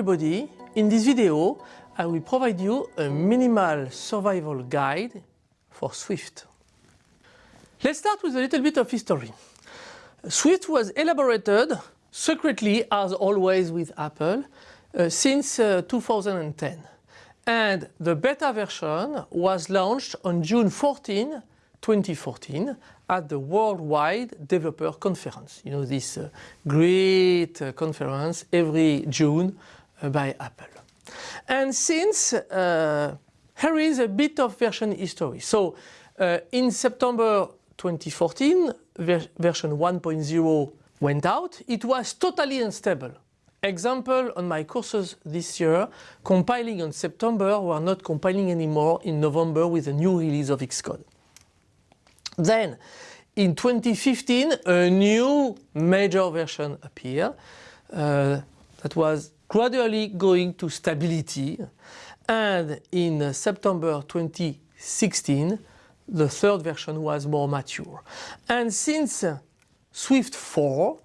everybody. In this video, I will provide you a minimal survival guide for Swift. Let's start with a little bit of history. Swift was elaborated secretly, as always with Apple, uh, since uh, 2010. And the beta version was launched on June 14, 2014 at the Worldwide Developer Conference. You know, this uh, great uh, conference every June by Apple. And since uh, here is a bit of version history. So uh, in September 2014, ver version 1.0 went out. It was totally unstable. Example on my courses this year, compiling on September were not compiling anymore in November with a new release of Xcode. Then in 2015 a new major version appeared uh, that was gradually going to stability and in September 2016 the third version was more mature. And since Swift 4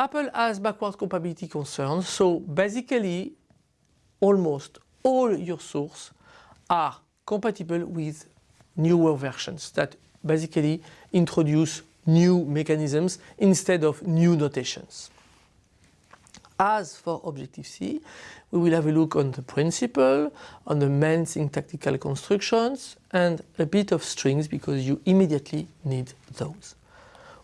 Apple has backward compatibility concerns, so basically almost all your sources are compatible with newer versions that basically introduce new mechanisms instead of new notations. As for Objective-C, we will have a look on the principle, on the main syntactical constructions and a bit of strings because you immediately need those.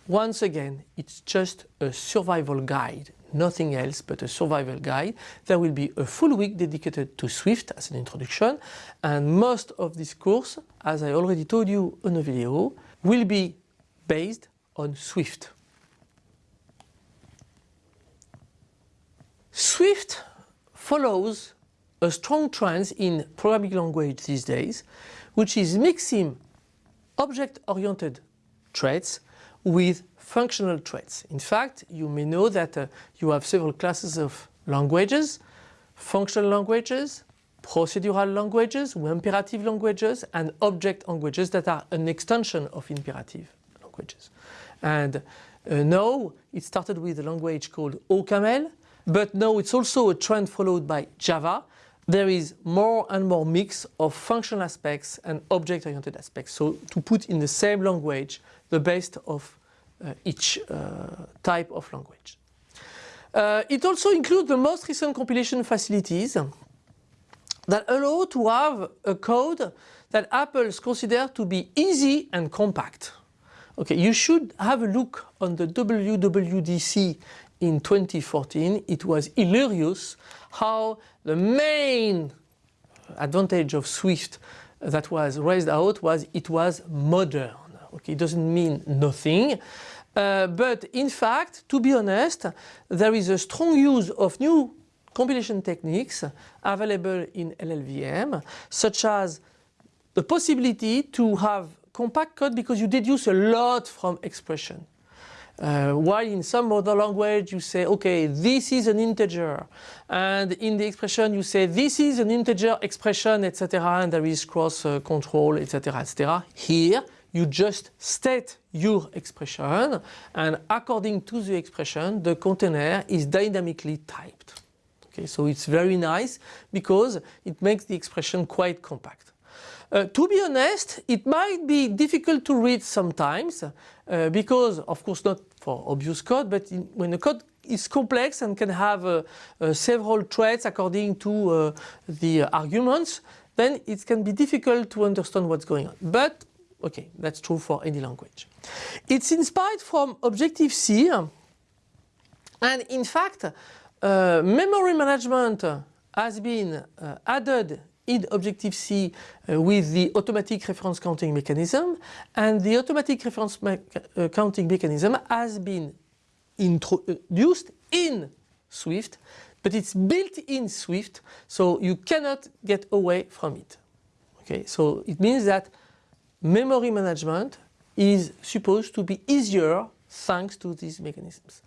Once again, it's just a survival guide, nothing else but a survival guide. There will be a full week dedicated to Swift as an introduction and most of this course, as I already told you in a video, will be based on Swift. Swift follows a strong trend in programming language these days, which is mixing object-oriented traits with functional traits. In fact, you may know that uh, you have several classes of languages, functional languages, procedural languages, imperative languages, and object languages that are an extension of imperative languages. And uh, now it started with a language called OCaml, but now it's also a trend followed by Java. There is more and more mix of functional aspects and object-oriented aspects. So to put in the same language the best of uh, each uh, type of language. Uh, it also includes the most recent compilation facilities that allow to have a code that Apple's considers to be easy and compact. Okay, you should have a look on the WWDC in 2014. It was hilarious how the main advantage of Swift that was raised out was it was modern. Okay, it doesn't mean nothing. Uh, but in fact, to be honest, there is a strong use of new compilation techniques available in LLVM, such as the possibility to have compact code because you deduce a lot from expression. Uh, while in some other language you say, okay, this is an integer, and in the expression you say, this is an integer expression, etc., and there is cross uh, control, etc., etc. Here, you just state your expression and according to the expression the container is dynamically typed. Okay, so it's very nice because it makes the expression quite compact. Uh, to be honest, it might be difficult to read sometimes uh, because, of course, not for obvious code, but in, when the code is complex and can have uh, uh several threads according to uh, the arguments, then it can be difficult to understand what's going on. But Okay, that's true for any language. It's inspired from Objective-C and in fact uh, memory management has been added in Objective-C uh, with the automatic reference counting mechanism and the automatic reference me uh, counting mechanism has been introduced in Swift but it's built in Swift so you cannot get away from it. Okay, so it means that memory management is supposed to be easier thanks to these mechanisms.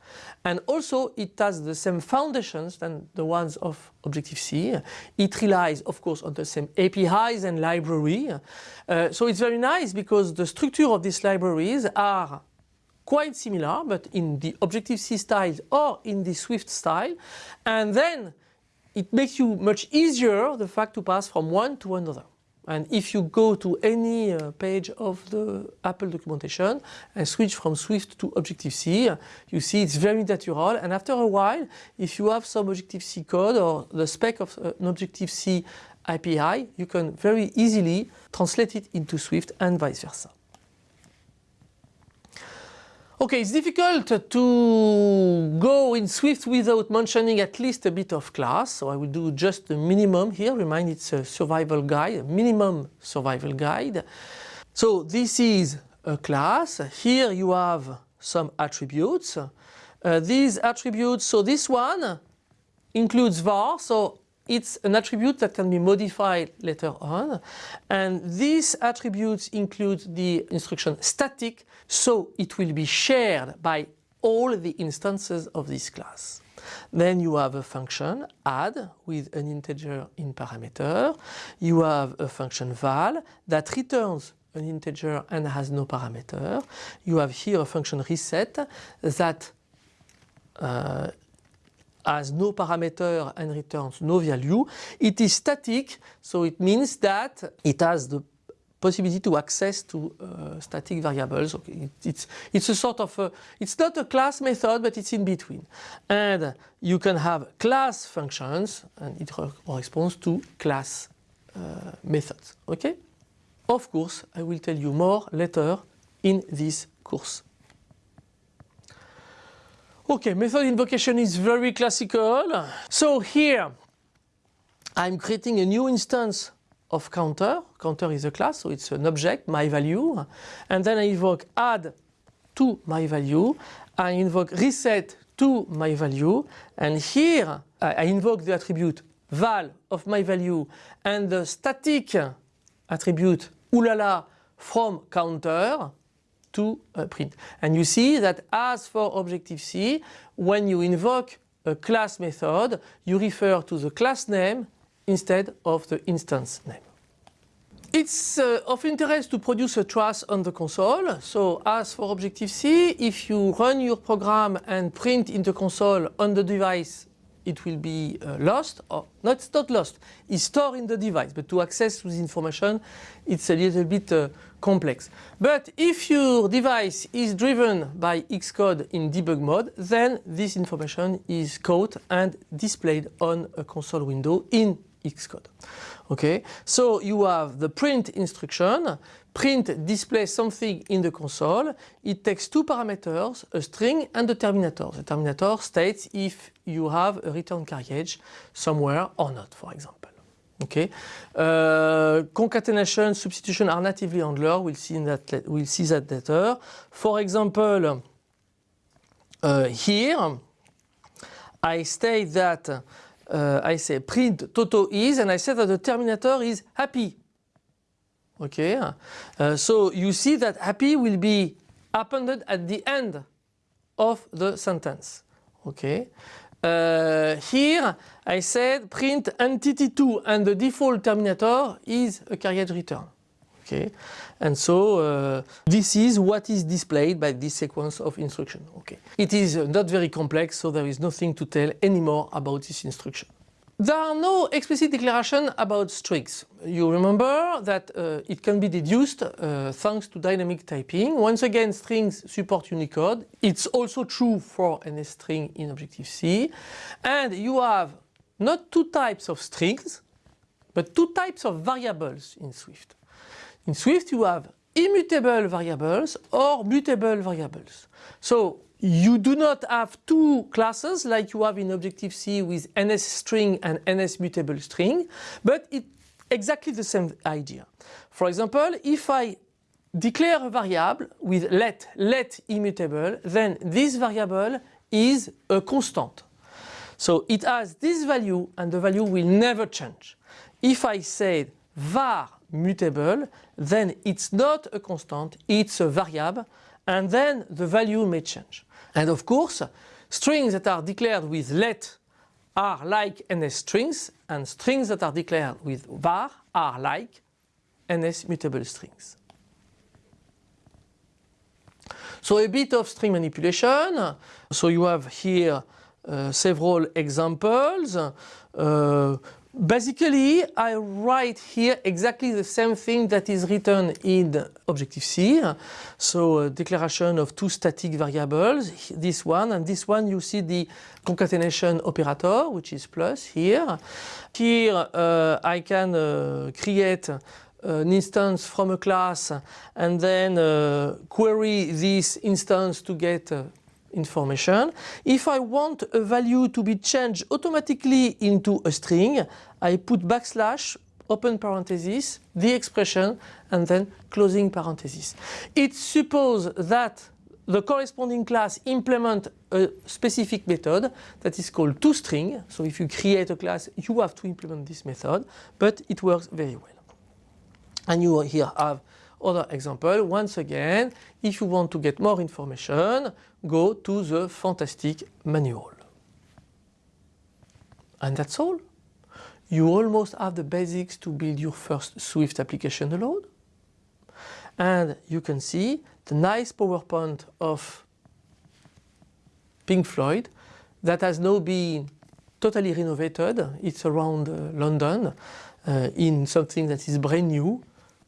And also it has the same foundations than the ones of Objective-C. It relies of course on the same APIs and library. Uh, so it's very nice because the structure of these libraries are quite similar but in the Objective-C style or in the Swift style. And then it makes you much easier the fact to pass from one to another. And if you go to any uh, page of the Apple documentation and switch from Swift to Objective-C, you see it's very natural. And after a while, if you have some Objective-C code or the spec of uh, an Objective-C API, you can very easily translate it into Swift and vice versa. Okay, it's difficult to go in Swift without mentioning at least a bit of class, so I will do just the minimum here. Remind it's a survival guide, a minimum survival guide. So this is a class. Here you have some attributes. Uh, these attributes, so this one includes var, so it's an attribute that can be modified later on. And these attributes include the instruction static, so it will be shared by all the instances of this class. Then you have a function add with an integer in parameter. You have a function val that returns an integer and has no parameter. You have here a function reset that uh, has no parameter and returns no value. It is static, so it means that it has the possibility to access to uh, static variables. Okay, it, it's, it's a sort of, a, it's not a class method, but it's in between. And you can have class functions, and it corresponds to class uh, methods. Okay? Of course, I will tell you more later in this course. Okay, method invocation is very classical. So here I'm creating a new instance of counter. Counter is a class, so it's an object, my value. And then I invoke add to my value. I invoke reset to my value. And here I invoke the attribute val of my value and the static attribute ulala from counter to uh, print. And you see that as for Objective-C, when you invoke a class method, you refer to the class name instead of the instance name. It's uh, of interest to produce a trace on the console. So as for Objective-C, if you run your program and print in the console on the device it will be uh, lost or no it's not lost it's stored in the device but to access this information it's a little bit uh, complex but if your device is driven by Xcode in debug mode then this information is caught and displayed on a console window in Xcode okay so you have the print instruction print displays something in the console. It takes two parameters, a string and a terminator. The terminator states if you have a return carriage somewhere or not, for example. Okay. Uh, concatenation, substitution are natively handled. We'll see that. We'll see that later. For example, uh, here I state that uh, I say print Toto is, and I say that the terminator is happy. Okay, uh, so you see that happy will be appended at the end of the sentence. Okay, uh, here I said print entity2 and the default terminator is a carriage return. Okay, and so uh, this is what is displayed by this sequence of instruction. Okay, it is not very complex, so there is nothing to tell anymore about this instruction. There are no explicit declaration about strings. You remember that uh, it can be deduced uh, thanks to dynamic typing. Once again, strings support Unicode. It's also true for any string in Objective-C. And you have not two types of strings, but two types of variables in Swift. In Swift, you have immutable variables or mutable variables. So you do not have two classes like you have in Objective-C with NS string and NS mutable string, but it's exactly the same idea. For example, if I declare a variable with let, let immutable, then this variable is a constant. So it has this value and the value will never change. If I say var mutable, then it's not a constant, it's a variable and then the value may change. And of course, strings that are declared with let are like NS strings and strings that are declared with var are like NS mutable strings. So a bit of string manipulation. So you have here uh, several examples. Uh, basically, I write here exactly the same thing that is written in Objective-C. So declaration of two static variables, this one and this one you see the concatenation operator which is plus here. Here uh, I can uh, create an instance from a class and then uh, query this instance to get uh, information. If I want a value to be changed automatically into a string, I put backslash, open parenthesis, the expression, and then closing parenthesis. It supposes that the corresponding class implement a specific method that is called toString. So if you create a class, you have to implement this method, but it works very well. And you here have other example. Once again, if you want to get more information, go to the fantastic manual. And that's all. You almost have the basics to build your first Swift application alone. And you can see the nice PowerPoint of Pink Floyd that has now been totally renovated. It's around uh, London uh, in something that is brand new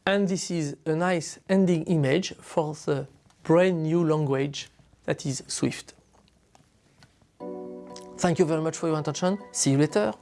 and this is a nice ending image for the brand new language that is Swift. Thank you very much for your attention. See you later.